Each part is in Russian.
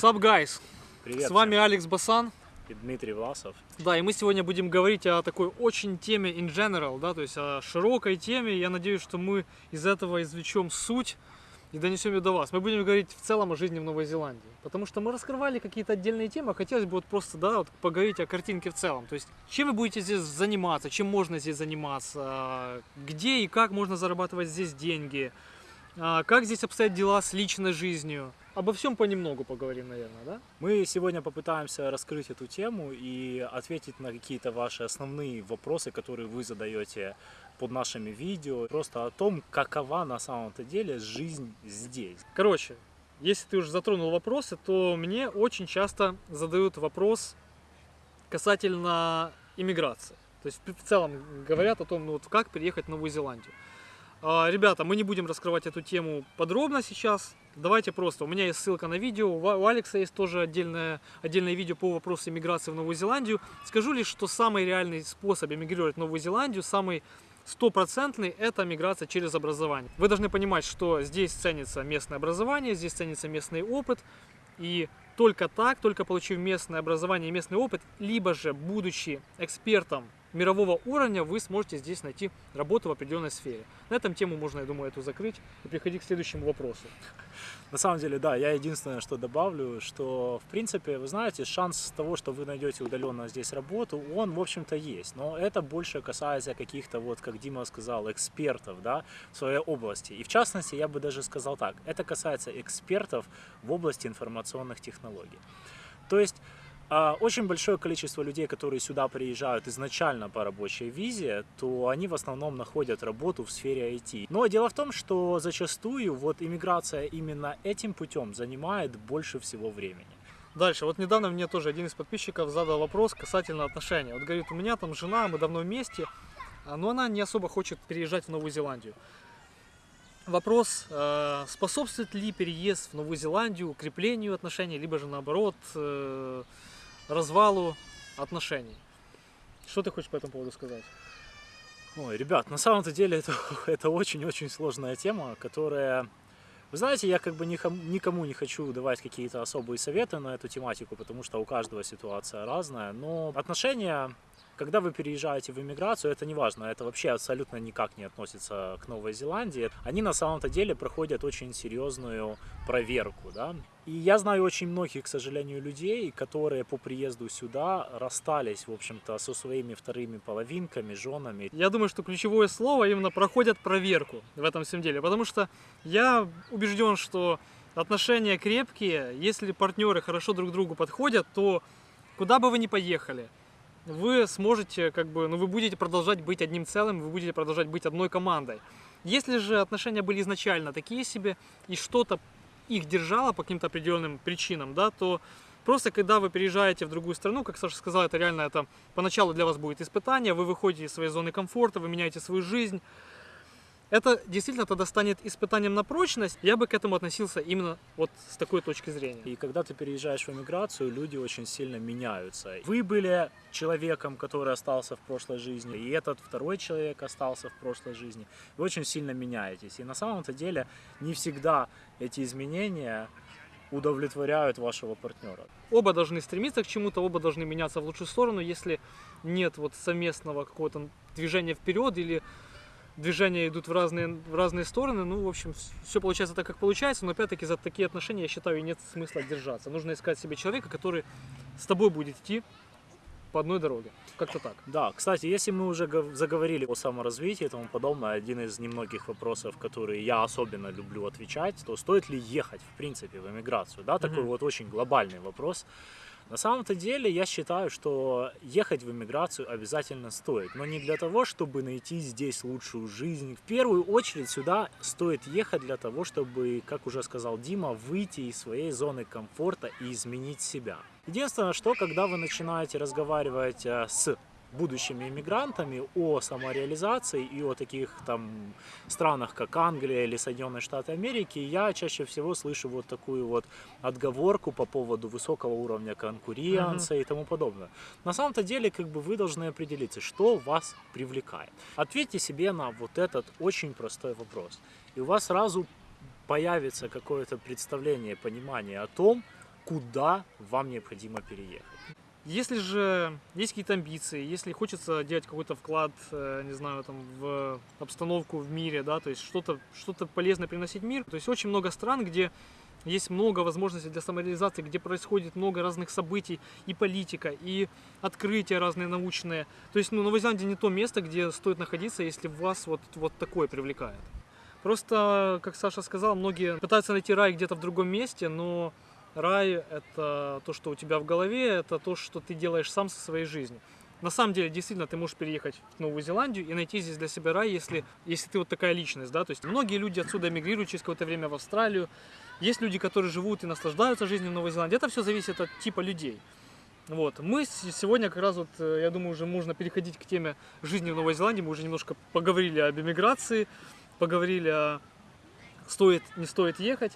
Sup, guys! Привет. С вами Алекс Басан. И Дмитрий Власов. Да, и мы сегодня будем говорить о такой очень теме in general, да, то есть о широкой теме. Я надеюсь, что мы из этого извлечем суть и донесем ее до вас. Мы будем говорить в целом о жизни в Новой Зеландии. Потому что мы раскрывали какие-то отдельные темы, а хотелось бы вот просто, да, вот поговорить о картинке в целом. То есть, чем вы будете здесь заниматься, чем можно здесь заниматься, где и как можно зарабатывать здесь деньги, а, как здесь обстоят дела с личной жизнью. Обо всем понемногу поговорим, наверное, да? Мы сегодня попытаемся раскрыть эту тему и ответить на какие-то ваши основные вопросы, которые вы задаете под нашими видео. Просто о том, какова на самом-то деле жизнь здесь. Короче, если ты уже затронул вопросы, то мне очень часто задают вопрос касательно иммиграции. То есть в целом говорят о том, ну вот как переехать в Новую Зеландию. А, Ребята, мы не будем раскрывать эту тему подробно сейчас. Давайте просто, у меня есть ссылка на видео, у Алекса есть тоже отдельное, отдельное видео по вопросу иммиграции в Новую Зеландию. Скажу лишь, что самый реальный способ эмигрировать в Новую Зеландию, самый стопроцентный – это миграция через образование. Вы должны понимать, что здесь ценится местное образование, здесь ценится местный опыт, и только так, только получив местное образование и местный опыт, либо же будучи экспертом мирового уровня, вы сможете здесь найти работу в определенной сфере. На этом тему можно, я думаю, эту закрыть и переходить к следующему вопросу. На самом деле, да, я единственное, что добавлю, что, в принципе, вы знаете, шанс того, что вы найдете удаленно здесь работу, он, в общем-то, есть. Но это больше касается каких-то, вот, как Дима сказал, экспертов, да, в своей области. И, в частности, я бы даже сказал так, это касается экспертов в области информационных технологий. То есть, очень большое количество людей, которые сюда приезжают изначально по рабочей визе, то они в основном находят работу в сфере IT. Но дело в том, что зачастую вот иммиграция именно этим путем занимает больше всего времени. Дальше, вот недавно мне тоже один из подписчиков задал вопрос касательно отношений. Вот говорит, у меня там жена, мы давно вместе, а, но она не особо хочет переезжать в Новую Зеландию. Вопрос, э, способствует ли переезд в Новую Зеландию укреплению отношений, либо же наоборот э, развалу отношений. Что ты хочешь по этому поводу сказать? Ой, ребят, на самом-то деле это, очень-очень сложная тема, которая... Вы знаете, я как бы никому не хочу давать какие-то особые советы на эту тематику, потому что у каждого ситуация разная, но отношения когда вы переезжаете в иммиграцию, это не важно, это вообще абсолютно никак не относится к Новой Зеландии. Они на самом-то деле проходят очень серьезную проверку, да. И я знаю очень многих, к сожалению, людей, которые по приезду сюда расстались, в общем-то, со своими вторыми половинками, женами. Я думаю, что ключевое слово именно проходят проверку в этом всем деле, потому что я убежден, что отношения крепкие, если партнеры хорошо друг другу подходят, то куда бы вы ни поехали, вы сможете, как бы, ну, вы будете продолжать быть одним целым, вы будете продолжать быть одной командой. Если же отношения были изначально такие себе, и что-то их держало по каким-то определенным причинам, да, то просто когда вы переезжаете в другую страну, как Саша сказал, это реально это поначалу для вас будет испытание, вы выходите из своей зоны комфорта, вы меняете свою жизнь, это действительно тогда станет испытанием на прочность. Я бы к этому относился именно вот с такой точки зрения. И когда ты переезжаешь в эмиграцию, люди очень сильно меняются. Вы были человеком, который остался в прошлой жизни, и этот второй человек остался в прошлой жизни. Вы очень сильно меняетесь. И на самом-то деле не всегда эти изменения удовлетворяют вашего партнера. Оба должны стремиться к чему-то, оба должны меняться в лучшую сторону, если нет вот совместного какого-то движения вперед или движения идут в разные, в разные стороны. Ну, в общем, все получается так, как получается. Но опять-таки за такие отношения, я считаю, нет смысла держаться. Нужно искать себе человека, который с тобой будет идти по одной дороге. Как-то так. Да, кстати, если мы уже заговорили о саморазвитии и тому подобное, один из немногих вопросов, которые я особенно люблю отвечать, то стоит ли ехать, в принципе, в эмиграцию? Да, такой mm-hmm. вот очень глобальный вопрос. На самом-то деле я считаю, что ехать в эмиграцию обязательно стоит, но не для того, чтобы найти здесь лучшую жизнь. В первую очередь сюда стоит ехать для того, чтобы, как уже сказал Дима, выйти из своей зоны комфорта и изменить себя. Единственное, что когда вы начинаете разговаривать э, с будущими иммигрантами о самореализации и о таких там странах, как Англия или Соединенные Штаты Америки, я чаще всего слышу вот такую вот отговорку по поводу высокого уровня конкуренции uh-huh. и тому подобное. На самом-то деле, как бы вы должны определиться, что вас привлекает. Ответьте себе на вот этот очень простой вопрос. И у вас сразу появится какое-то представление, понимание о том, куда вам необходимо переехать. Если же есть какие-то амбиции, если хочется делать какой-то вклад, э, не знаю, там, в обстановку в мире, да, то есть что-то что полезное приносить в мир, то есть очень много стран, где есть много возможностей для самореализации, где происходит много разных событий, и политика, и открытия разные научные. То есть, ну, Новая Зеландия не то место, где стоит находиться, если вас вот, вот такое привлекает. Просто, как Саша сказал, многие пытаются найти рай где-то в другом месте, но Рай – это то, что у тебя в голове, это то, что ты делаешь сам со своей жизнью. На самом деле, действительно, ты можешь переехать в Новую Зеландию и найти здесь для себя рай, если, если ты вот такая личность, да, то есть многие люди отсюда эмигрируют через какое-то время в Австралию, есть люди, которые живут и наслаждаются жизнью в Новой Зеландии, это все зависит от типа людей. Вот. Мы сегодня как раз вот, э, я думаю, уже можно переходить к теме жизни в Новой Зеландии, мы уже немножко поговорили об эмиграции, поговорили о стоит, не стоит ехать.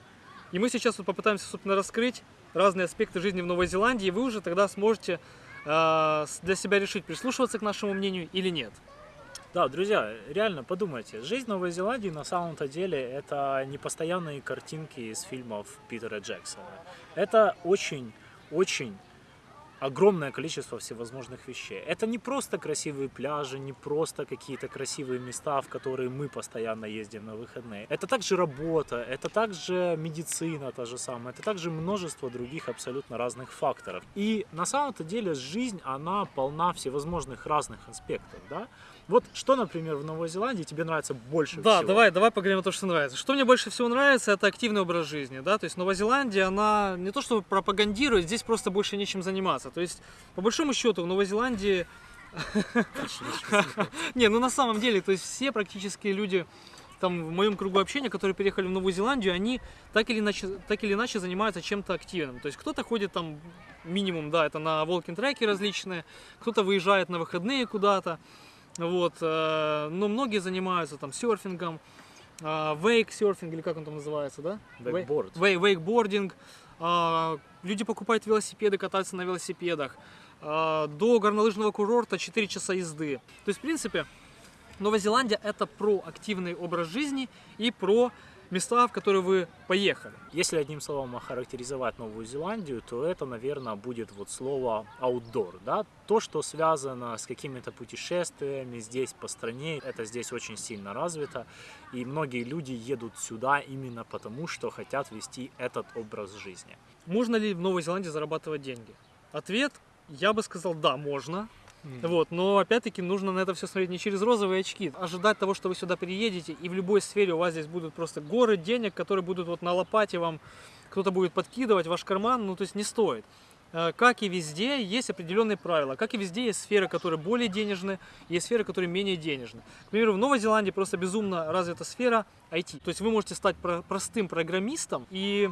И мы сейчас вот попытаемся, собственно, раскрыть разные аспекты жизни в Новой Зеландии, и вы уже тогда сможете э, для себя решить, прислушиваться к нашему мнению или нет. Да, друзья, реально подумайте, жизнь Новой Зеландии на самом-то деле это не постоянные картинки из фильмов Питера Джексона. Это очень-очень огромное количество всевозможных вещей. Это не просто красивые пляжи, не просто какие-то красивые места, в которые мы постоянно ездим на выходные. Это также работа, это также медицина та же самая, это также множество других абсолютно разных факторов. И на самом-то деле жизнь, она полна всевозможных разных аспектов, да? Вот что, например, в Новой Зеландии тебе нравится больше да, всего? Да, давай, давай поговорим о том, что нравится. Что мне больше всего нравится, это активный образ жизни, да, то есть Новая Зеландия, она не то что пропагандирует, здесь просто больше нечем заниматься. То есть, по большому счету, в Новой Зеландии... Не, ну на самом деле, то есть все практически люди там в моем кругу общения, которые переехали в Новую Зеландию, они так или иначе, так или иначе занимаются чем-то активным. То есть кто-то ходит там минимум, да, это на walking треки различные, кто-то выезжает на выходные куда-то, вот, э, но многие занимаются там серфингом, вейк-серфинг, или как он там называется, да? Вейкборд. Вейкбординг. А, люди покупают велосипеды, катаются на велосипедах. А, до горнолыжного курорта 4 часа езды. То есть, в принципе, Новая Зеландия это про активный образ жизни и про места, в которые вы поехали. Если одним словом охарактеризовать Новую Зеландию, то это, наверное, будет вот слово outdoor, да, то, что связано с какими-то путешествиями здесь по стране, это здесь очень сильно развито, и многие люди едут сюда именно потому, что хотят вести этот образ жизни. Можно ли в Новой Зеландии зарабатывать деньги? Ответ, я бы сказал, да, можно, Mm. Вот, но опять-таки нужно на это все смотреть не через розовые очки. Ожидать того, что вы сюда приедете, и в любой сфере у вас здесь будут просто горы денег, которые будут вот на лопате вам, кто-то будет подкидывать ваш карман, ну то есть не стоит. Э, как и везде, есть определенные правила. Как и везде, есть сферы, которые более денежны, есть сферы, которые менее денежны. К примеру, в Новой Зеландии просто безумно развита сфера IT. То есть вы можете стать простым программистом и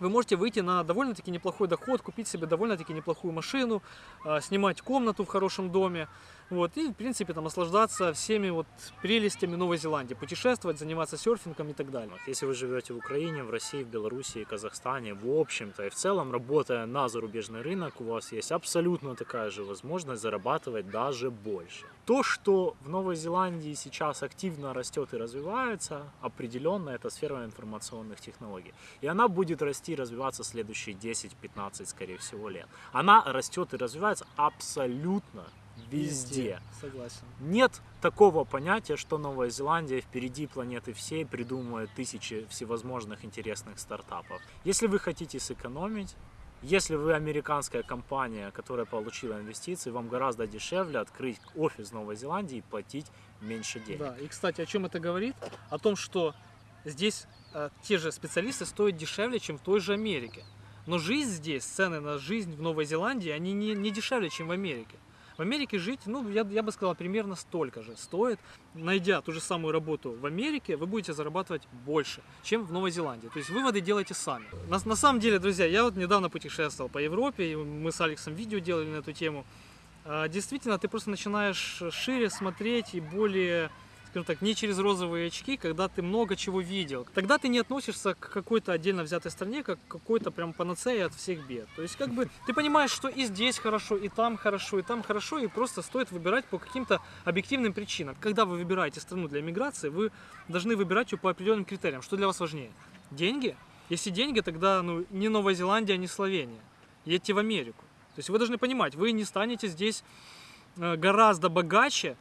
вы можете выйти на довольно-таки неплохой доход, купить себе довольно-таки неплохую машину, а, снимать комнату в хорошем доме, вот, и, в принципе, там, наслаждаться всеми вот прелестями Новой Зеландии, путешествовать, заниматься серфингом и так далее. Если вы живете в Украине, в России, в Беларуси, Казахстане, в общем-то, и в целом, работая на зарубежный рынок, у вас есть абсолютно такая же возможность зарабатывать даже больше. То, что в Новой Зеландии сейчас активно растет и развивается, определенно это сфера информационных технологий. И она будет расти и развиваться следующие 10-15, скорее всего, лет. Она растет и развивается абсолютно везде. Согласен. Нет такого понятия, что Новая Зеландия впереди планеты всей придумывает тысячи всевозможных интересных стартапов. Если вы хотите сэкономить, если вы американская компания, которая получила инвестиции, вам гораздо дешевле открыть офис в Новой Зеландии и платить меньше денег. Да, и кстати, о чем это говорит? О том, что здесь э, те же специалисты стоят дешевле, чем в той же Америке. Но жизнь здесь, цены на жизнь в Новой Зеландии, они не, не дешевле, чем в Америке. В Америке жить, ну, я, я бы сказал, примерно столько же стоит. Найдя ту же самую работу в Америке, вы будете зарабатывать больше, чем в Новой Зеландии. То есть выводы делайте сами. На, на самом деле, друзья, я вот недавно путешествовал по Европе, и мы с Алексом видео делали на эту тему. А, действительно, ты просто начинаешь шире смотреть и более скажем так, не через розовые очки, когда ты много чего видел. Тогда ты не относишься к какой-то отдельно взятой стране, как к какой-то прям панацеи от всех бед. То есть, как бы, ты понимаешь, что и здесь хорошо, и там хорошо, и там хорошо, и просто стоит выбирать по каким-то объективным причинам. Когда вы выбираете страну для миграции, вы должны выбирать ее по определенным критериям. Что для вас важнее? Деньги Если деньги, тогда ну, не Новая Зеландия, не Словения. Едьте в Америку. То есть вы должны понимать, вы не станете здесь э, гораздо богаче,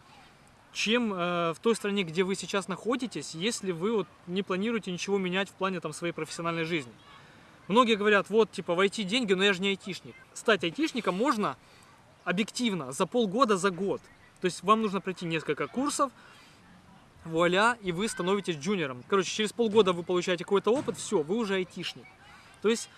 чем э, в той стране, где вы сейчас находитесь, если вы вот не планируете ничего менять в плане там, своей профессиональной жизни. Многие говорят, вот, типа, войти деньги, но я же не айтишник. Стать айтишником можно объективно за полгода, за год. То есть вам нужно пройти несколько курсов, вуаля, и вы становитесь джуниором. Короче, через полгода вы получаете какой-то опыт, все, вы уже айтишник. То есть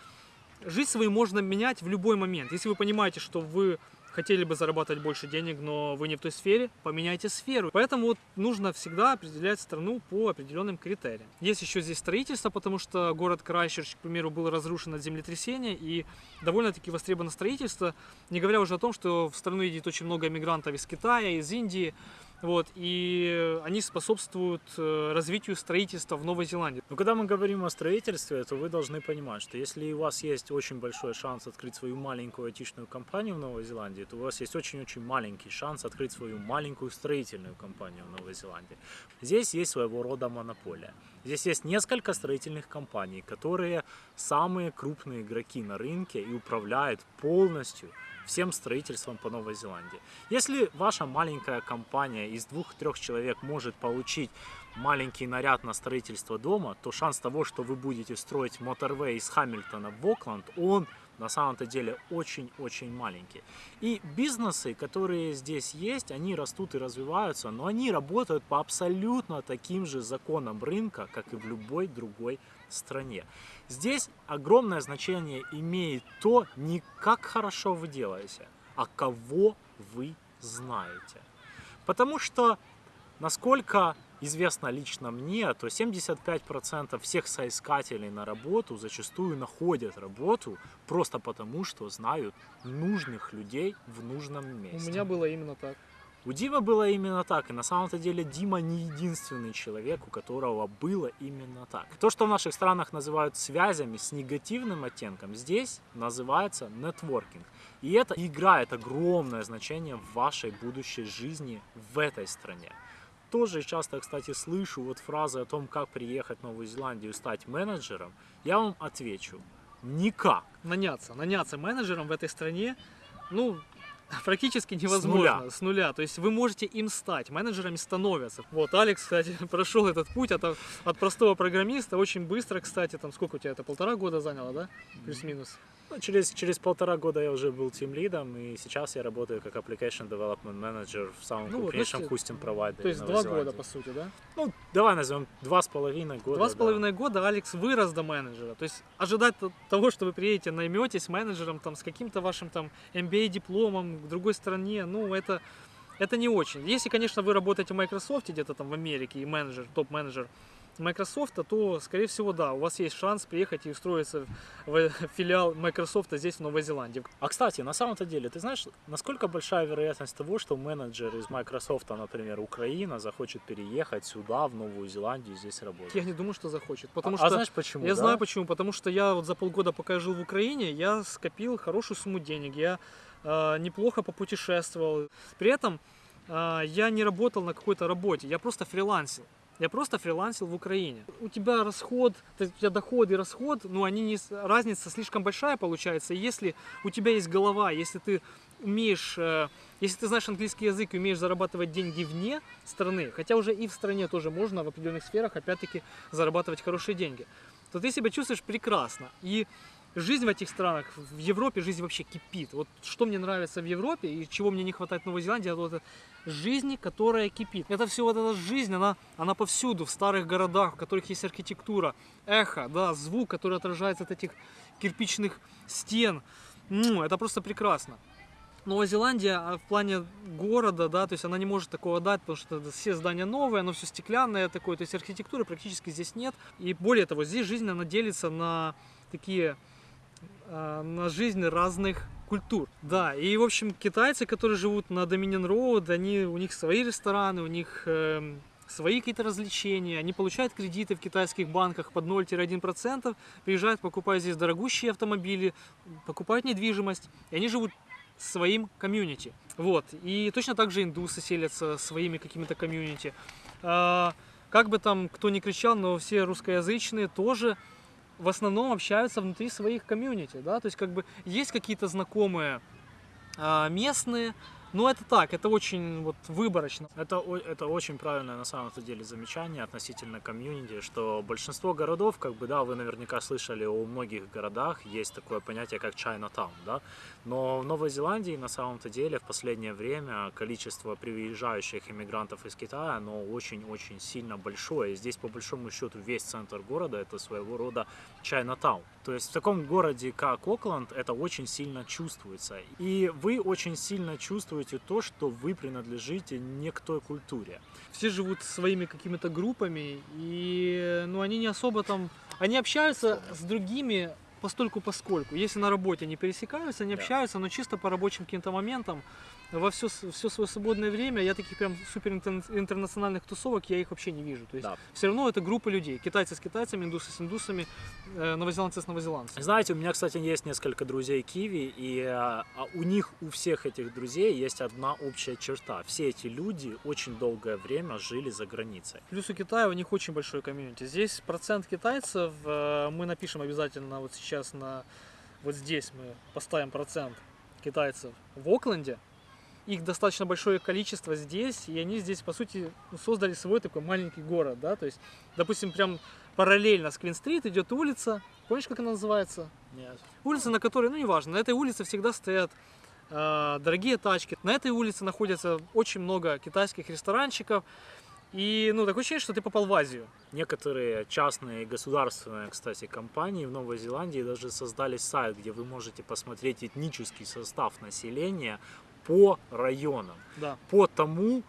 жизнь свою можно менять в любой момент. Если вы понимаете, что вы хотели бы зарабатывать больше денег, но вы не в той сфере, поменяйте сферу. Поэтому вот нужно всегда определять страну по определенным критериям. Есть еще здесь строительство, потому что город Крайщерч, к примеру, был разрушен от землетрясения, и довольно-таки востребовано строительство, не говоря уже о том, что в страну едет очень много иммигрантов из Китая, из Индии, вот, и они способствуют э, развитию строительства в Новой Зеландии. Но когда мы говорим о строительстве, то вы должны понимать, что если у вас есть очень большой шанс открыть свою маленькую айтишную компанию в Новой Зеландии, то у вас есть очень-очень маленький шанс открыть свою маленькую строительную компанию в Новой Зеландии. Здесь есть своего рода монополия. Здесь есть несколько строительных компаний, которые самые крупные игроки на рынке и управляют полностью всем строительством по Новой Зеландии. Если ваша маленькая компания из двух-трех человек может получить маленький наряд на строительство дома, то шанс того, что вы будете строить моторвей из Хамильтона в Окленд, он на самом-то деле очень-очень маленький. И бизнесы, которые здесь есть, они растут и развиваются, но они работают по абсолютно таким же законам рынка, как и в любой другой стране. Здесь огромное значение имеет то, не как хорошо вы делаете, а кого вы знаете. Потому что, насколько известно лично мне, то 75% всех соискателей на работу зачастую находят работу просто потому, что знают нужных людей в нужном месте. У меня было именно так. У Димы было именно так, и на самом-то деле Дима не единственный человек, у которого было именно так. То, что в наших странах называют связями с негативным оттенком, здесь называется нетворкинг. И это играет огромное значение в вашей будущей жизни в этой стране. Тоже часто, кстати, слышу вот фразы о том, как приехать в Новую Зеландию и стать менеджером. Я вам отвечу, никак. Наняться, наняться менеджером в этой стране, ну, практически невозможно. С нуля. С нуля. То есть вы можете им стать, менеджерами становятся. Вот, Алекс, кстати, прошел этот путь от, от простого программиста очень быстро, кстати, там сколько у тебя это, полтора года заняло, да? Плюс-минус. Ну, через, через полтора года я уже был тим лидом, и сейчас я работаю как application development manager в самом Ну крупнейшем хостинг провайдере То есть два года, по сути, да? Ну, давай назовем два с половиной года. Два с да. половиной года Алекс вырос до менеджера. То есть ожидать того, что вы приедете, найметесь менеджером там, с каким-то вашим там MBA-дипломом в другой стране, ну, это, это не очень. Если, конечно, вы работаете в Microsoft где-то там в Америке и менеджер, топ-менеджер Microsoft, то, скорее всего, да, у вас есть шанс приехать и устроиться в филиал Microsoft здесь, в Новой Зеландии. А кстати, на самом-то деле, ты знаешь, насколько большая вероятность того, что менеджер из Microsoft, например, Украина, захочет переехать сюда, в Новую Зеландию, здесь работать? Я не думаю, что захочет, потому а, что... а знаешь почему? Я да? знаю почему, потому что я вот за полгода, пока я жил в Украине, я скопил хорошую сумму денег, я э, неплохо попутешествовал. При этом э, я не работал на какой-то работе, я просто фрилансил. Я просто фрилансил в Украине. У тебя расход, у тебя доход и расход, ну они не, разница слишком большая получается. Если у тебя есть голова, если ты умеешь, э, если ты знаешь английский язык и умеешь зарабатывать деньги вне страны, хотя уже и в стране тоже можно в определенных сферах опять-таки зарабатывать хорошие деньги, то ты себя чувствуешь прекрасно. И жизнь в этих странах, в Европе жизнь вообще кипит. Вот что мне нравится в Европе и чего мне не хватает в Новой Зеландии, это вот жизни, которая кипит. Это все вот эта жизнь, она, она повсюду, в старых городах, в которых есть архитектура, эхо, да, звук, который отражается от этих кирпичных стен. Ну, это просто прекрасно. Новая Зеландия а, в плане города, да, то есть она не может такого дать, потому что все здания новые, оно все стеклянное такое, то есть архитектуры практически здесь нет. И более того, здесь жизнь, она делится на такие, на жизнь разных культур. Да, и в общем китайцы, которые живут на Dominion Road, они, у них свои рестораны, у них эм, свои какие-то развлечения, они получают кредиты в китайских банках под 0-1%, приезжают, покупают здесь дорогущие автомобили, покупают недвижимость, и они живут своим комьюнити. Вот. И точно так же индусы селятся своими какими-то комьюнити. А, как бы там кто ни кричал, но все русскоязычные тоже в основном общаются внутри своих комьюнити, да, то есть как бы есть какие-то знакомые а, местные, но это так, это очень вот выборочно. Это, это очень правильное на самом деле замечание относительно комьюнити, что большинство городов, как бы, да, вы наверняка слышали, у многих городах есть такое понятие, как Chinatown, да, но в Новой Зеландии на самом-то деле в последнее время количество приезжающих иммигрантов из Китая, оно очень-очень сильно большое. И здесь, по большому счету, весь центр города это своего рода Chinatown. То есть в таком городе, как Окленд, это очень сильно чувствуется. И вы очень сильно чувствуете то, что вы принадлежите не к той культуре. Все живут своими какими-то группами, и ну, они не особо там... Они общаются с другими постольку поскольку. Если на работе они пересекаются, они Да. общаются, но чисто по рабочим каким-то моментам, во все, все свое свободное время, я таких прям супер интер- интернациональных тусовок, я их вообще не вижу. То есть Да. все равно это группа людей. Китайцы с китайцами, индусы с индусами, э, новозеландцы с новозеландцами. Знаете, у меня, кстати, есть несколько друзей киви, и э, а у них, у всех этих друзей есть одна общая черта. Все эти люди очень долгое время жили за границей. Плюс у Китая у них очень большой комьюнити. Здесь процент китайцев, э, мы напишем обязательно вот сейчас на вот здесь мы поставим процент китайцев в Окленде. Их достаточно большое количество здесь, и они здесь, по сути, ну, создали свой такой маленький город, да, то есть, допустим, прям параллельно с Квин-стрит идет улица, помнишь, как она называется? Нет. Улица, на которой, ну неважно, на этой улице всегда стоят э, дорогие тачки. На этой улице находится очень много китайских ресторанчиков. И, ну, такое ощущение, что ты попал в Азию. Некоторые частные и государственные, кстати, компании в Новой Зеландии даже создали сайт, где вы можете посмотреть этнический состав населения по районам, Да. по тому,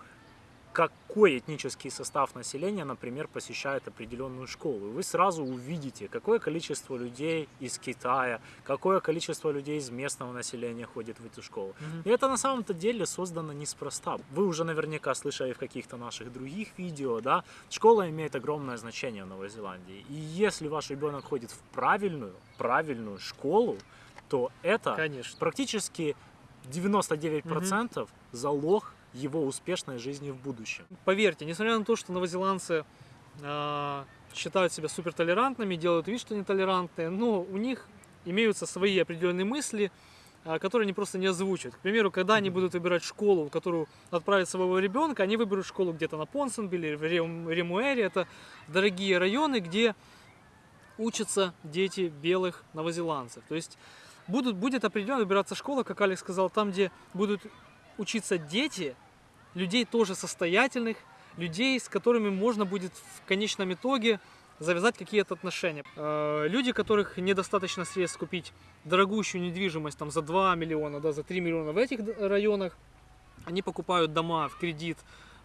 какой этнический состав населения, например, посещает определенную школу. И вы сразу увидите, какое количество людей из Китая, какое количество людей из местного населения ходит в эту школу. Мгм. И это на самом-то деле создано неспроста. Вы уже наверняка слышали в каких-то наших других видео, да, школа имеет огромное значение в Новой Зеландии. И если ваш ребенок ходит в правильную, правильную школу, то это Конечно. практически 99% залог его успешной жизни в будущем. Поверьте, несмотря на то, что новозеландцы э, считают себя супертолерантными, делают вид, что нетолерантные, но у них имеются свои определенные мысли, э, которые они просто не озвучивают. К примеру, когда они будут выбирать школу, в которую отправить своего ребенка, они выберут школу где-то на Понсенбиле, в Рем- Ремуэре. Это дорогие районы, где учатся дети белых новозеландцев. То есть будут, будет определенно выбираться школа, как Алекс сказал, там, где будут учиться дети людей тоже состоятельных, людей, с которыми можно будет в конечном итоге завязать какие-то отношения. Э, Люди, которых недостаточно средств купить дорогущую недвижимость там, за 2 миллиона, да, за 3 миллиона в этих районах, они покупают дома в кредит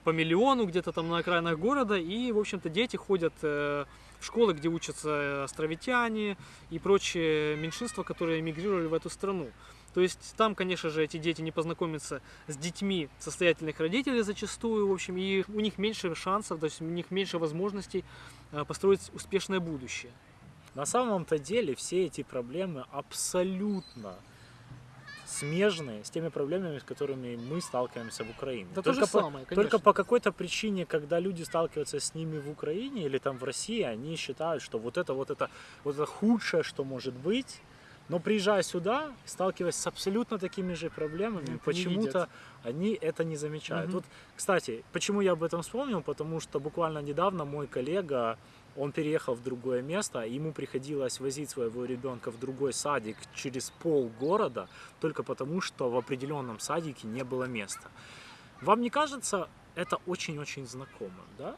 по миллиону где-то там на окраинах города, и, в общем-то, дети ходят э, школы, где учатся э, островитяне и прочие меньшинства, которые эмигрировали в эту страну. То есть там, конечно же, эти дети не познакомятся с детьми состоятельных родителей зачастую, в общем, и у них меньше шансов, то есть у них меньше возможностей э, построить успешное будущее. На самом-то деле все эти проблемы абсолютно смежные с теми проблемами, с которыми мы сталкиваемся в Украине. Да то же по, самое, только по какой-то причине, когда люди сталкиваются с ними в Украине или там в России, они считают, что вот это вот это вот это худшее, что может быть. Но приезжая сюда, сталкиваясь с абсолютно такими же проблемами, почему-то они это не замечают. Мгм. Вот, кстати, почему я об этом вспомнил? Потому что буквально недавно мой коллега, он переехал в другое место, ему приходилось возить своего ребенка в другой садик через полгорода, только потому что в определенном садике не было места. Вам не кажется это очень-очень знакомым, да?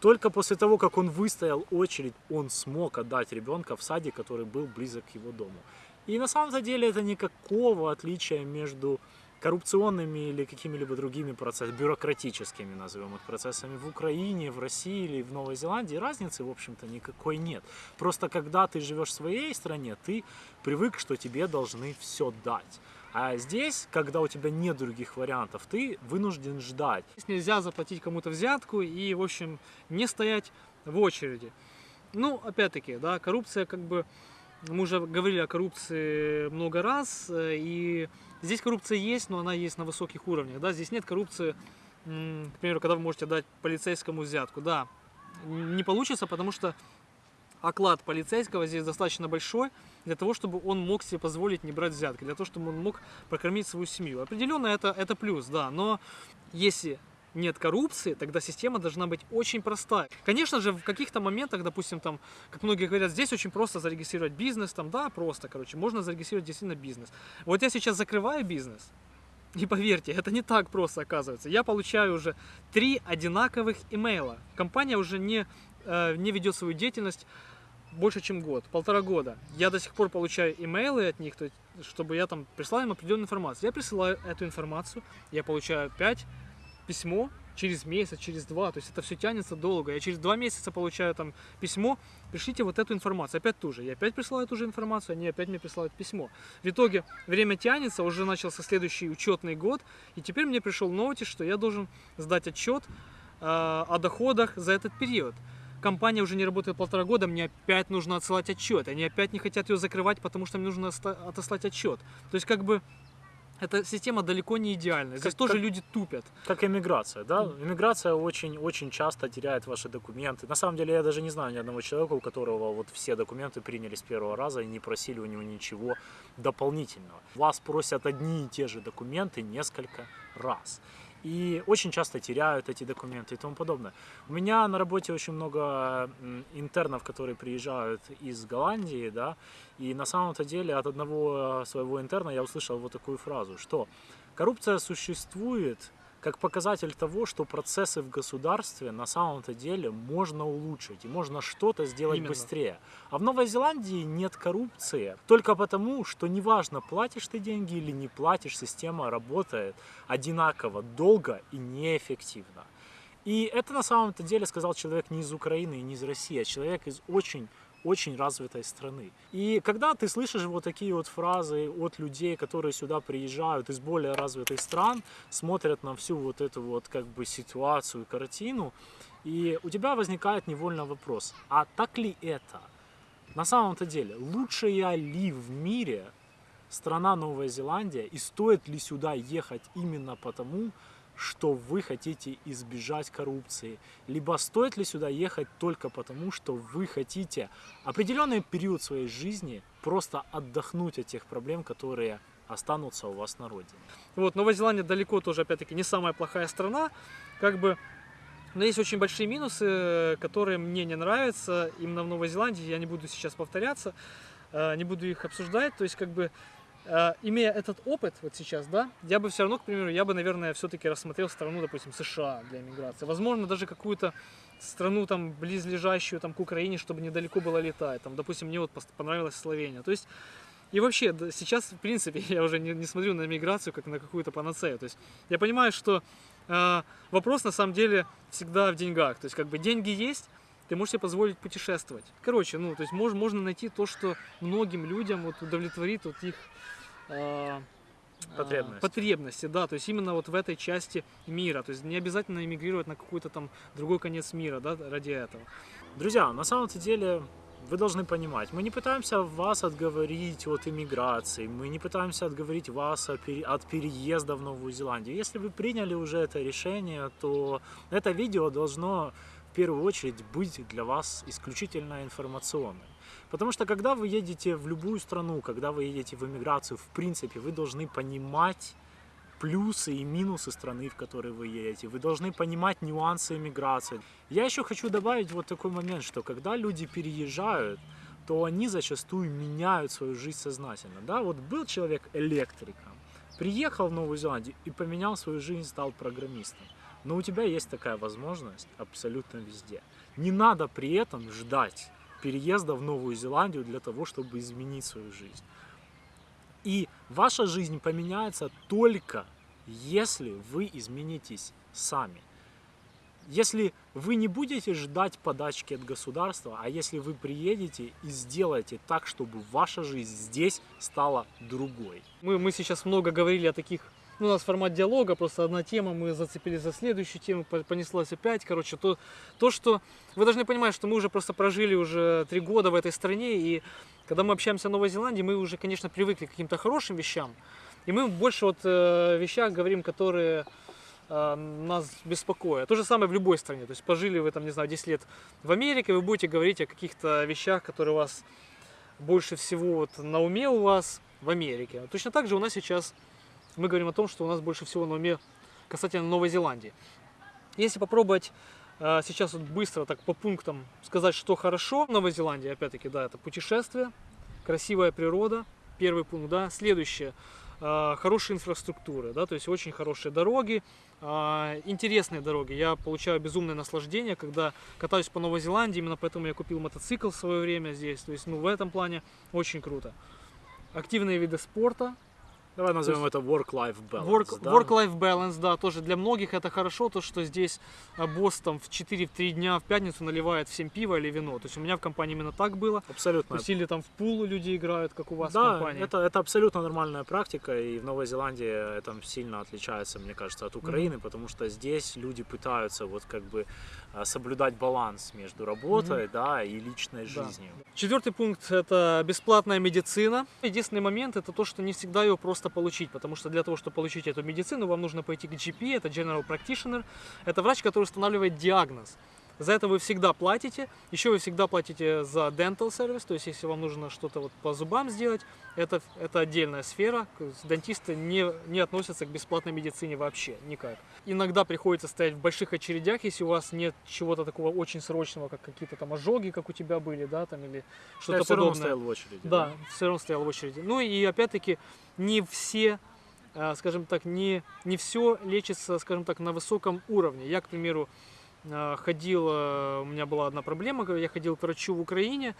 Только после того, как он выстоял очередь, он смог отдать ребенка в садик, который был близок к его дому. И на самом деле это никакого отличия между коррупционными или какими-либо другими процессами, бюрократическими, назовем их процессами в Украине, в России или в Новой Зеландии, разницы, в общем-то, никакой нет. Просто когда ты живешь в своей стране, ты привык, что тебе должны все дать. А здесь, когда у тебя нет других вариантов, ты вынужден ждать. Здесь нельзя заплатить кому-то взятку и, в общем, не стоять в очереди. Ну, опять-таки, да, коррупция как бы... Мы уже говорили о коррупции много раз, э, и здесь коррупция есть, но она есть на высоких уровнях, да, здесь нет коррупции, к примеру, когда вы можете дать полицейскому взятку, да, не получится, потому что оклад полицейского здесь достаточно большой для того, чтобы он мог себе позволить не брать взятки, для того, чтобы он мог прокормить свою семью. Определенно это, это плюс, да, но если нет коррупции, тогда система должна быть очень простая. Конечно же, в каких-то моментах, допустим, там, как многие говорят, здесь очень просто зарегистрировать бизнес, там, да, просто, короче, можно зарегистрировать действительно бизнес. Вот я сейчас закрываю бизнес, и поверьте, это не так просто оказывается. Я получаю уже три одинаковых имейла. Компания уже не, э, не ведет свою деятельность больше, чем год, полтора года. Я до сих пор получаю имейлы от них, то есть, чтобы я там прислал им определенную информацию. Я присылаю эту информацию, я получаю опять письмо через месяц, через два, то есть это все тянется долго. Я через два месяца получаю там письмо, пришлите вот эту информацию, опять ту же. Я опять присылаю ту же информацию, они опять мне присылают письмо. В итоге время тянется, уже начался следующий учетный год, и теперь мне пришел нотис, что я должен сдать отчет э, о доходах за этот период компания уже не работает полтора года, мне опять нужно отсылать отчет. Они опять не хотят ее закрывать, потому что мне нужно отослать отчет. То есть как бы эта система далеко не идеальная. Здесь как, тоже как, люди тупят. Как иммиграция, да? Иммиграция очень-очень часто теряет ваши документы. На самом деле я даже не знаю ни одного человека, у которого вот все документы приняли с первого раза и не просили у него ничего дополнительного. Вас просят одни и те же документы несколько раз и очень часто теряют эти документы и тому подобное. У меня на работе очень много интернов, которые приезжают из Голландии, да, и на самом-то деле от одного своего интерна я услышал вот такую фразу, что коррупция существует, как показатель того, что процессы в государстве на самом-то деле можно улучшить и можно что-то сделать Именно. быстрее. А в Новой Зеландии нет коррупции только потому, что неважно, платишь ты деньги или не платишь, система работает одинаково, долго и неэффективно. И это на самом-то деле сказал человек не из Украины и не из России, а человек из очень очень развитой страны. И когда ты слышишь вот такие вот фразы от людей, которые сюда приезжают из более развитых стран, смотрят на всю вот эту вот как бы ситуацию, картину, и у тебя возникает невольно вопрос, а так ли это? На самом-то деле, лучшая ли в мире страна Новая Зеландия и стоит ли сюда ехать именно потому, что вы хотите избежать коррупции, либо стоит ли сюда ехать только потому, что вы хотите определенный период своей жизни просто отдохнуть от тех проблем, которые останутся у вас на родине. Вот, Новая Зеландия далеко тоже, опять-таки, не самая плохая страна, как бы, но есть очень большие минусы, которые мне не нравятся. Именно в Новой Зеландии, я не буду сейчас повторяться, э, не буду их обсуждать, то есть, как бы, имея этот опыт вот сейчас, да, я бы все равно, к примеру, я бы, наверное, все-таки рассмотрел страну, допустим, США для иммиграции. Возможно, даже какую-то страну там близлежащую там к Украине, чтобы недалеко было летать. Там, допустим, мне вот понравилась Словения. То есть и вообще, сейчас, в принципе, я уже не, не смотрю на миграцию как на какую-то панацею. То есть я понимаю, что э, вопрос на самом деле всегда в деньгах. То есть как бы деньги есть, ты можешь себе позволить путешествовать. Короче, ну, то есть мож, можно найти то, что многим людям вот удовлетворит вот их э, потребности. потребности, да, то есть именно вот в этой части мира, то есть не обязательно эмигрировать на какой-то там другой конец мира, да, ради этого. Друзья, на самом-то деле вы должны понимать, мы не пытаемся вас отговорить от иммиграции, мы не пытаемся отговорить вас от переезда в Новую Зеландию. Если вы приняли уже это решение, то это видео должно первую очередь быть для вас исключительно информационным. Потому что когда вы едете в любую страну, когда вы едете в эмиграцию, в принципе, вы должны понимать плюсы и минусы страны, в которой вы едете. Вы должны понимать нюансы иммиграции. Я еще хочу добавить вот такой момент, что когда люди переезжают, то они зачастую меняют свою жизнь сознательно. Да, вот был человек электриком, приехал в Новую Зеландию и поменял свою жизнь, стал программистом. Но у тебя есть такая возможность абсолютно везде. Не надо при этом ждать переезда в Новую Зеландию для того, чтобы изменить свою жизнь. И ваша жизнь поменяется только если вы изменитесь сами. Если вы не будете ждать подачки от государства, а если вы приедете и сделаете так, чтобы ваша жизнь здесь стала другой. Мы, мы сейчас много говорили о таких ну, у нас формат диалога, просто одна тема, мы зацепились за следующую тему, понеслась опять. Короче, то, то, что вы должны понимать, что мы уже просто прожили уже три года в этой стране, и когда мы общаемся о Новой Зеландии, мы уже, конечно, привыкли к каким-то хорошим вещам, и мы больше вот э, вещах говорим, которые э, нас беспокоят. То же самое в любой стране. То есть пожили вы там, не знаю, 10 лет в Америке, вы будете говорить о каких-то вещах, которые у вас больше всего вот на уме у вас в Америке. Точно так же у нас сейчас мы говорим о том, что у нас больше всего на уме касательно Новой Зеландии. Если попробовать э, сейчас вот быстро так по пунктам сказать, что хорошо в Новой Зеландии, опять-таки, да, это путешествие, красивая природа, первый пункт, да. Следующее, э, хорошая инфраструктура, да, то есть очень хорошие дороги, э, интересные дороги. Я получаю безумное наслаждение, когда катаюсь по Новой Зеландии, именно поэтому я купил мотоцикл в свое время здесь, то есть, ну, в этом плане очень круто. Активные виды спорта, Давай назовем это work-life balance. Work, да? Work-life balance, да, тоже для многих это хорошо, то, что здесь а, босс там в 4-3 дня в пятницу наливает всем пиво или вино. То есть у меня в компании именно так было. То Абсолютно. есть или там в пул люди играют, как у вас в Да, компании. это, это абсолютно нормальная практика, и в Новой Зеландии это сильно отличается, мне кажется, от Украины, потому что здесь люди пытаются вот как бы а, соблюдать баланс между работой, да, и личной Да. жизнью. Четвертый пункт – это бесплатная медицина. Единственный момент – это то, что не всегда ее просто получить, потому что для того, чтобы получить эту медицину, вам нужно пойти к GP, это General Practitioner. Это врач, который устанавливает диагноз. За это вы всегда платите. Еще вы всегда платите за dental сервис, то есть если вам нужно что-то вот по зубам сделать, это, это отдельная сфера. Дантисты не, не относятся к бесплатной медицине вообще никак. Иногда приходится стоять в больших очередях, если у вас нет чего-то такого очень срочного, как какие-то там ожоги, как у тебя были, да, там или что-то все равно подобное. стоял в очереди. Да, все равно стоял в очереди. Ну и опять-таки не все, э, скажем так, не, не все лечится, скажем так, на высоком уровне. Я, к примеру, ходил, э, у меня была одна проблема, когда я ходил к врачу в Украине,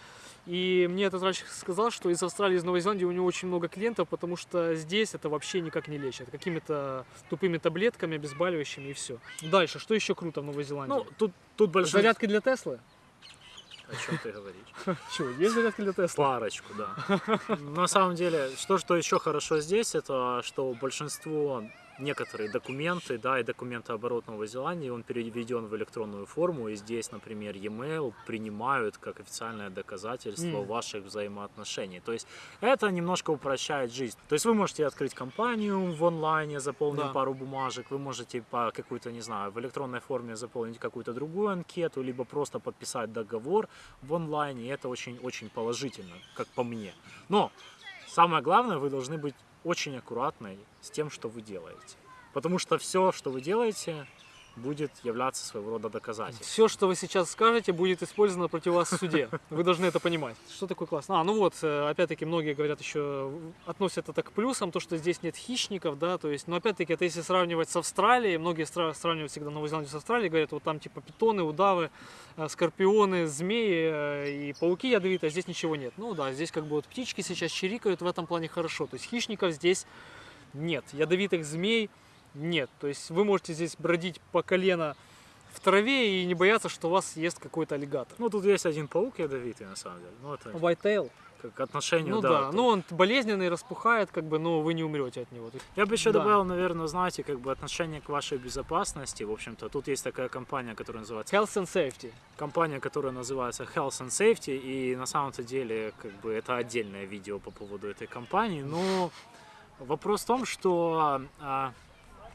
и мне этот врач сказал, что из Австралии, из Новой Зеландии у него очень много клиентов, потому что здесь это вообще никак не лечат. Какими-то тупыми таблетками, обезболивающими и все. Дальше, что еще круто в Новой Зеландии? Ну, тут, тут большинство... Зарядки для Теслы? О чем ты говоришь? Чего, есть зарядки для Теслы? Парочку, да. На самом деле, что, что еще хорошо здесь, это что большинство некоторые документы, да, и документооборот Новой Зеландии, он переведен в электронную форму, и здесь, например, e-mail принимают как официальное доказательство М. ваших взаимоотношений. То есть это немножко упрощает жизнь. То есть вы можете открыть компанию в онлайне, заполнить Да. пару бумажек, вы можете по какой-то, не знаю, в электронной форме заполнить какую-то другую анкету, либо просто подписать договор в онлайне, и это очень-очень положительно, как по мне. Но самое главное, вы должны быть очень аккуратной с тем, что вы делаете. Потому что все, что вы делаете, будет являться своего рода доказательством. Все, что вы сейчас скажете, будет использовано против вас в суде. Вы должны это понимать. Что такое классно? А, ну вот, э, опять-таки, многие говорят еще, относят это к плюсам, то, что здесь нет хищников, да, то есть, но опять-таки, это если сравнивать с Австралией, многие сравнивают всегда Новую Зеландию с Австралией, говорят, вот там типа питоны, удавы, э, скорпионы, змеи э, и пауки ядовитые, а здесь ничего нет. Ну да, здесь как бы вот птички сейчас чирикают, в этом плане хорошо. То есть хищников здесь нет, ядовитых змей нет. То есть вы можете здесь бродить по колено в траве и не бояться, что вас ест какой-то аллигатор. Ну, тут есть один паук ядовитый, на самом деле. Ну, это Whitetail. как отношению, Ну да. да, то- ну он болезненный, распухает, как бы, но вы не умрете от него. Я бы еще Да. добавил, наверное, знаете, как бы отношение к вашей безопасности. В общем-то, тут есть такая компания, которая называется Health and safety. компания, которая называется Health and Safety, и на самом-то деле, как бы, это отдельное видео по поводу этой компании, но вопрос в том, что а,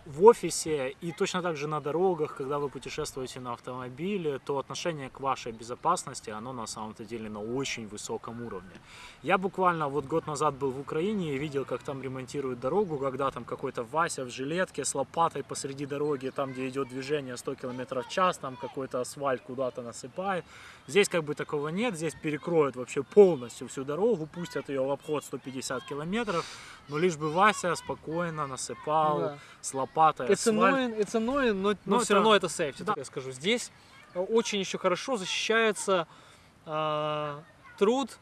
в офисе и точно так же на дорогах, когда вы путешествуете на автомобиле, то отношение к вашей безопасности, оно на самом-то деле на очень высоком уровне. Я буквально вот год назад был в Украине и видел, как там ремонтируют дорогу, когда там какой-то Вася в жилетке с лопатой посреди дороги, там, где идет движение 100 км в час, там какой-то асфальт куда-то насыпает. Здесь как бы такого нет, здесь перекроют вообще полностью всю дорогу, пустят ее в обход 150 километров, но лишь бы Вася спокойно насыпал Да. с лопатой It's асфальт. annoying, it's annoying, но, но Ну, все это- равно это сейфти, да. я скажу. Здесь э, очень еще хорошо защищается а, труд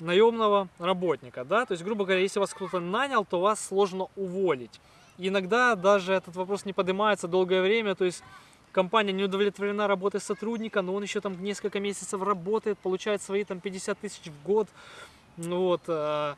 наемного работника, да, то есть, грубо говоря, если вас кто-то нанял, то вас сложно уволить. И иногда даже этот вопрос не поднимается долгое время, то есть компания не удовлетворена работой сотрудника, но он еще там несколько месяцев работает, получает свои там 50 тысяч в год, ну вот, а,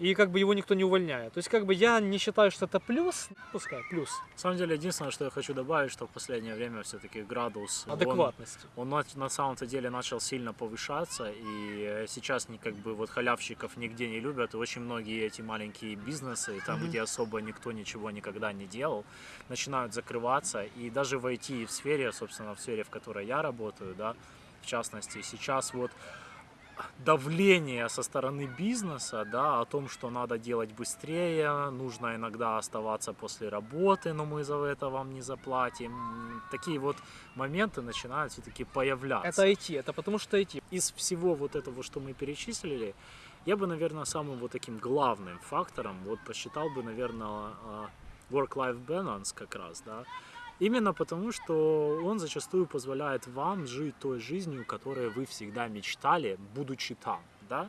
и как бы его никто не увольняет. То есть как бы я не считаю, что это плюс, пускай плюс На самом деле, единственное, что я хочу добавить, что в последнее время все-таки градус... он- адекватности. Он, на, на самом-то деле начал сильно повышаться, и сейчас как бы вот халявщиков нигде не любят, и очень многие эти маленькие бизнесы, там, Мгм. где особо никто ничего никогда не делал, начинают закрываться, и даже в IT сфере, собственно, в сфере, в которой я работаю, да, в частности, сейчас вот давление со стороны бизнеса, да, о том, что надо делать быстрее, нужно иногда оставаться после работы, но мы за это вам не заплатим. Такие вот моменты начинают все-таки появляться. Это IT, это потому что IT. Из всего вот этого, что мы перечислили, я бы, наверное, самым вот таким главным фактором, вот посчитал бы, наверное, а, work-life balance как раз, да, Именно потому, что он зачастую позволяет вам жить той жизнью, которой вы всегда мечтали, будучи там, да?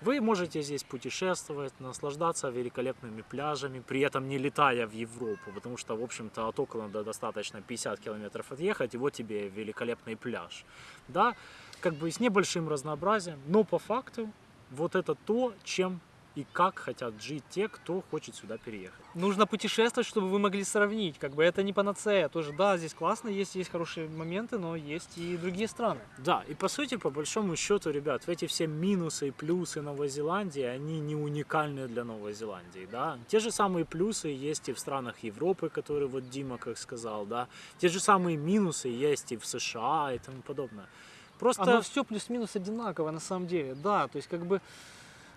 Вы можете здесь путешествовать, наслаждаться великолепными пляжами, при этом не летая в Европу, потому что, в общем-то, от Окланда достаточно 50 километров отъехать, и вот тебе великолепный пляж. Да, как бы с небольшим разнообразием, но по факту вот это то, чем и как хотят жить те, кто хочет сюда переехать. Нужно путешествовать, чтобы вы могли сравнить. Как бы это не панацея. Тоже, да, здесь классно, есть, есть хорошие моменты, но есть и другие страны. Да, и по сути, по большому счету, ребят, эти все минусы и плюсы Новой Зеландии, они не уникальны для Новой Зеландии, да. Те же самые плюсы есть и в странах Европы, которые вот Дима как сказал, да. Те же самые минусы есть и в США и тому подобное. Просто... Оно все плюс-минус одинаково на самом деле, да. То есть как бы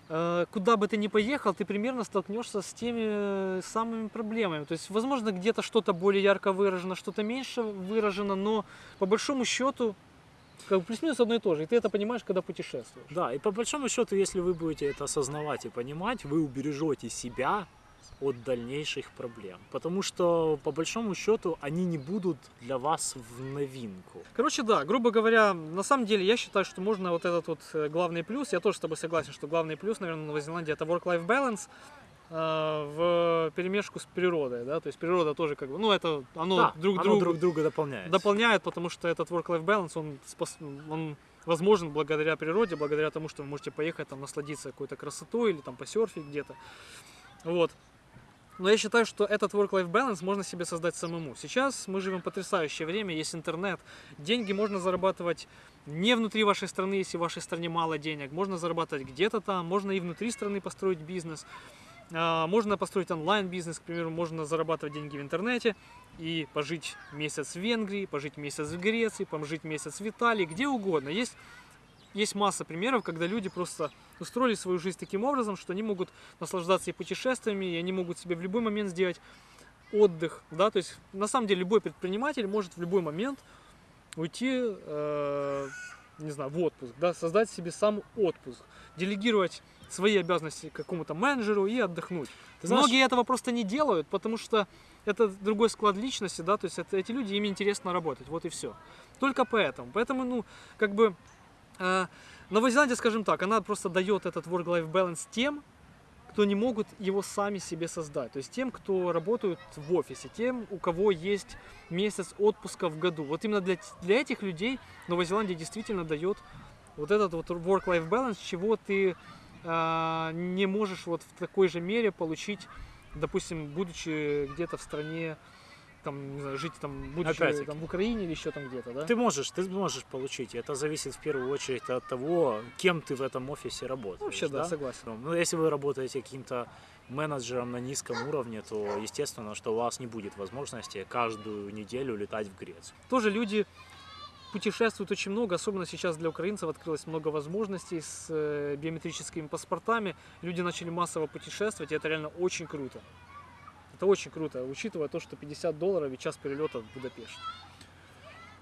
куда бы ты ни поехал, ты примерно столкнешься с теми э, самыми проблемами. То есть, возможно, где-то что-то более ярко выражено, что-то меньше выражено, но по большому счету как бы плюс-минус одно и то же. И ты это понимаешь, когда путешествуешь. Да, и по большому счету, если вы будете это осознавать и понимать, вы убережете себя от дальнейших проблем. Потому что, по большому счету, они не будут для вас в новинку. Короче, да, грубо говоря, на самом деле я считаю, что можно вот этот вот э, главный плюс, я тоже с тобой согласен, что главный плюс, наверное, Новой Зеландии это work-life balance э, в перемешку с природой, да, то есть природа тоже как бы, ну это оно да, друг оно другу друг друга дополняет. дополняет, потому что этот work-life balance, он, спос- он возможен благодаря природе, благодаря тому, что вы можете поехать там насладиться какой-то красотой или там посерфить где-то, вот. Но я считаю, что этот work-life balance можно себе создать самому. Сейчас мы живем в потрясающее время, есть интернет, деньги можно зарабатывать не внутри вашей страны, если в вашей стране мало денег, можно зарабатывать где-то там, можно и внутри страны построить бизнес, А, можно построить онлайн-бизнес, к примеру, можно зарабатывать деньги в интернете и пожить месяц в Венгрии, пожить месяц в Греции, пожить месяц в Италии, где угодно. Есть, есть масса примеров, когда люди просто устроили свою жизнь таким образом, что они могут наслаждаться и путешествиями, и они могут себе в любой момент сделать отдых, да, то есть на самом деле любой предприниматель может в любой момент уйти, э, не знаю, в отпуск, да, создать себе сам отпуск, делегировать свои обязанности какому-то менеджеру и отдохнуть. Ты знаешь- Многие этого просто не делают, потому что это другой склад личности, да, то есть это, эти люди, им интересно работать, вот и все. Только поэтому. Поэтому, ну, как бы, Новая Зеландия, скажем так, она просто дает этот work-life balance тем, кто не могут его сами себе создать. То есть тем, кто работают в офисе, тем, у кого есть месяц отпуска в году. Вот именно для, для этих людей Новая Зеландия действительно дает вот этот вот work-life balance, чего ты а, не можешь вот в такой же мере получить, допустим, будучи где-то в стране, там, не знаю, жить там, будучи там, в Украине или еще там где-то, да? Ты можешь, ты можешь получить. Это зависит в первую очередь от того, кем ты в этом офисе работаешь. Вообще, да, согласен. Ну, если вы работаете каким-то менеджером на низком уровне, то естественно, что у вас не будет возможности каждую неделю летать в Грецию. тоже люди путешествуют очень много, особенно сейчас для украинцев открылось много возможностей с э, биометрическими паспортами. Люди начали массово путешествовать, и это реально очень круто. Это очень круто, учитывая то, что 50 долларов и час перелета в Будапешт.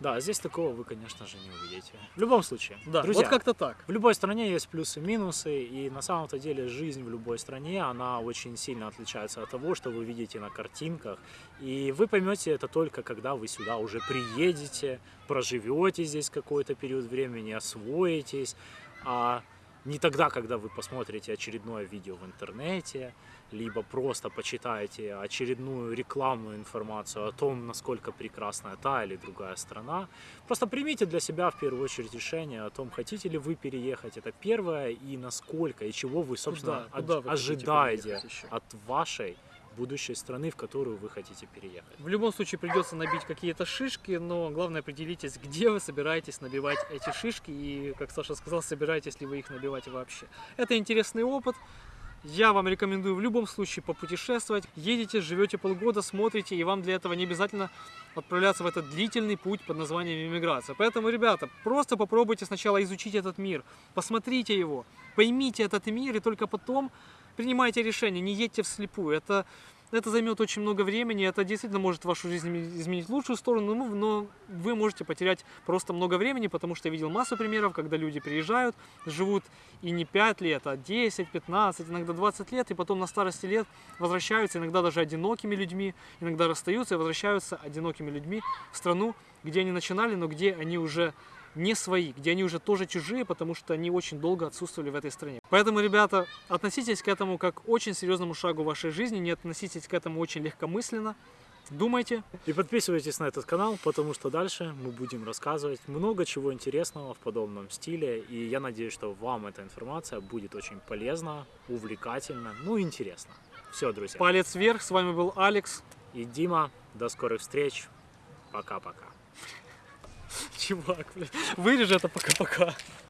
Да, здесь такого вы, конечно же, не увидите. В любом случае, Да, друзья, вот как-то так. в любой стране есть плюсы и минусы, и на самом-то деле жизнь в любой стране, она очень сильно отличается от того, что вы видите на картинках. И вы поймете это только, когда вы сюда уже приедете, проживете здесь какой-то период времени, освоитесь. А Не тогда, когда вы посмотрите очередное видео в интернете, либо просто почитаете очередную рекламную информацию о том, насколько прекрасна та или другая страна. Просто примите для себя в первую очередь решение о том, хотите ли вы переехать. Это первое, и насколько, и чего вы, собственно, Куда? Куда вы ожидаете от вашей будущей страны, в которую вы хотите переехать. В любом случае придется набить какие-то шишки, но главное определитесь, где вы собираетесь набивать эти шишки и, как Саша сказал, собираетесь ли вы их набивать вообще. Это интересный опыт. Я вам рекомендую в любом случае попутешествовать. Едете, живете полгода, смотрите, и вам для этого не обязательно отправляться в этот длительный путь под названием иммиграция. Поэтому, ребята, просто попробуйте сначала изучить этот мир, посмотрите его, поймите этот мир, и только потом принимайте решение, не едьте вслепую. Это это займет очень много времени, это действительно может вашу жизнь изме- изменить в лучшую сторону, ну, но вы можете потерять просто много времени, потому что я видел массу примеров, когда люди приезжают, живут и не 5 лет, а 10, 15, иногда 20 лет, и потом на старости лет возвращаются, иногда даже одинокими людьми, иногда расстаются и возвращаются одинокими людьми в страну, где они начинали, но где они уже не свои, где они уже тоже чужие, потому что они очень долго отсутствовали в этой стране. Поэтому, ребята, относитесь к этому как к очень серьезному шагу в вашей жизни, не относитесь к этому очень легкомысленно, думайте. И подписывайтесь на этот канал, потому что дальше мы будем рассказывать много чего интересного в подобном стиле. И я надеюсь, что вам эта информация будет очень полезна, увлекательна, ну и интересна. Все, друзья. Палец вверх, с вами был Алекс. И Дима, до скорых встреч. Пока-пока. Чувак, блядь, вырежи это пока-пока.